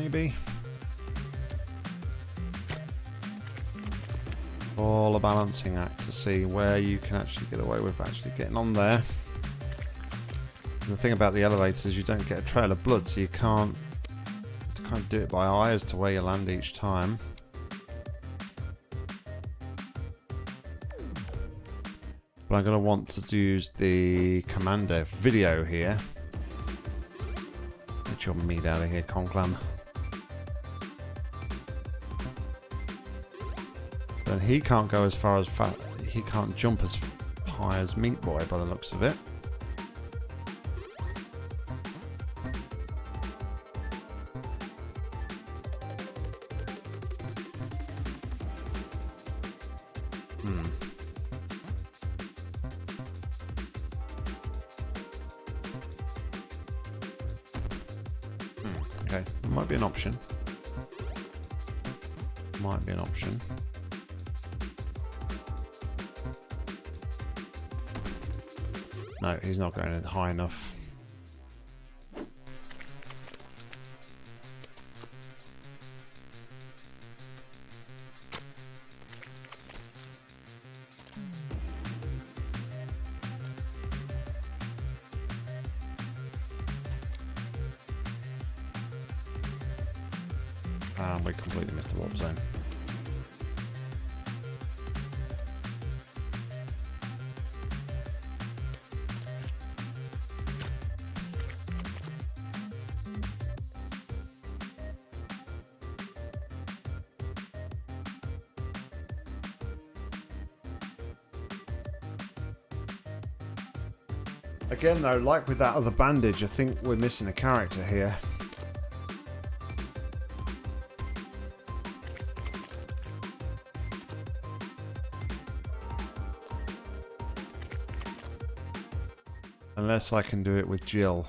Maybe. All a balancing act to see where you can actually get away with actually getting on there. And the thing about the elevators is you don't get a trail of blood, so you can't kind of do it by eye as to where you land each time. But I'm going to want to use the commander video here Get your meat out of here, Conclam. He can't go as far as fat. He can't jump as high as Meat Boy by the looks of it. No, he's not going high enough. Again though, like with that other bandage, I think we're missing a character here. Unless I can do it with Jill.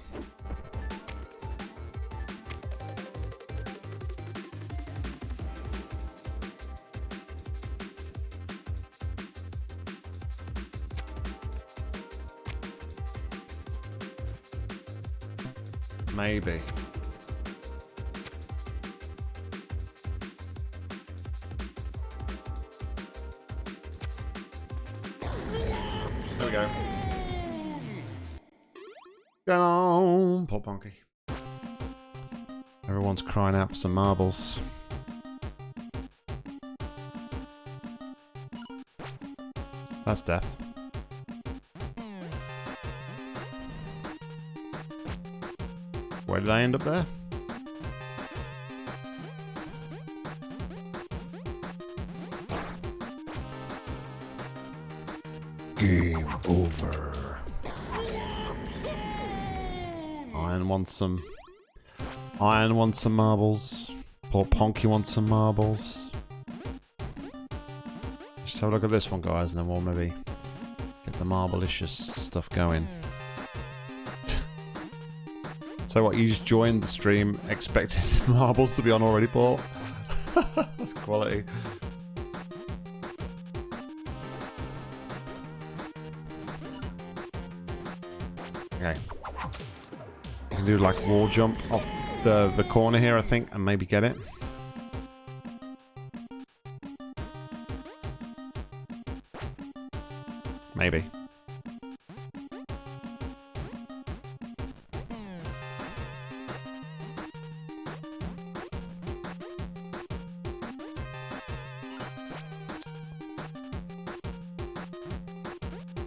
be. There we go. Down, on, poor Everyone's crying out for some marbles. That's death. Where did I end up there? Game over. Iron wants some. Iron wants some marbles. Poor Ponky wants some marbles. Just have a look at this one, guys, and then we'll maybe get the marblicious stuff going. So what, you just joined the stream expecting (laughs) marbles to be on already, Paul? (laughs) That's quality. Okay. You can do like wall jump off the, the corner here, I think, and maybe get it.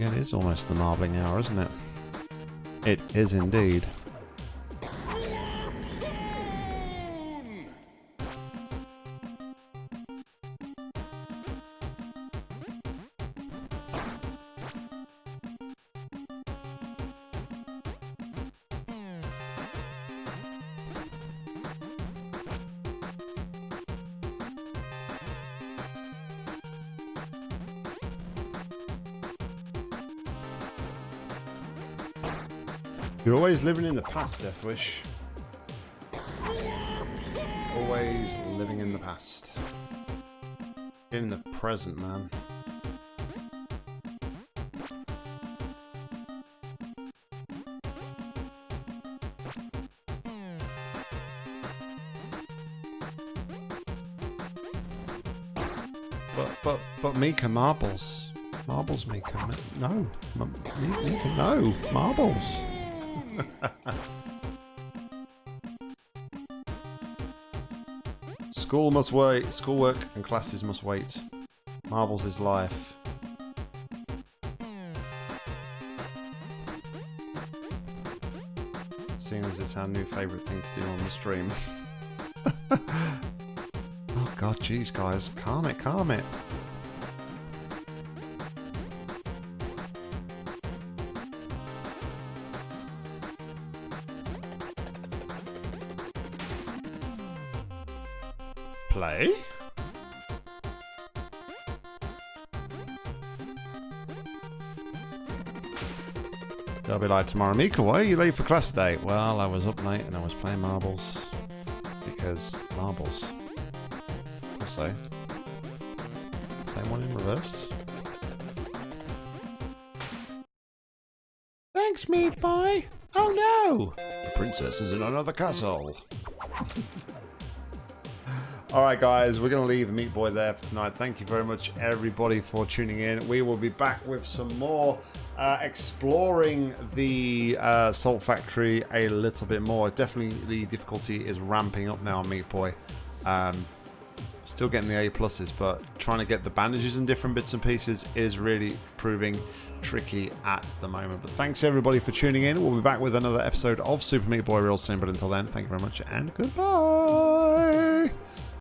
It is almost the marbling hour, isn't it? It is indeed. Always living in the past, Deathwish. Always living in the past. In the present, man. But, but, but Mika, marbles. Marbles, Mika. No. Mika, no. Marbles. School must wait. Schoolwork and classes must wait. Marbles is life. Seeing as it's our new favourite thing to do on the stream. (laughs) oh god, jeez guys. Calm it, calm it. Like tomorrow, Mika, why are you late for class today? Well, I was up late and I was playing marbles. Because marbles. I'll. Same one in reverse. Thanks, meat boy. Oh no! The princess is in another castle. (laughs) All right, guys, we're going to leave Meat Boy there for tonight. Thank you very much, everybody, for tuning in. We will be back with some more uh, exploring the uh, Salt Factory a little bit more. Definitely, the difficulty is ramping up now on Meat Boy. Um, still getting the A pluses, but trying to get the bandages and different bits and pieces is really proving tricky at the moment. But thanks everybody for tuning in. We'll be back with another episode of Super Meat Boy real soon. But until then, thank you very much and goodbye.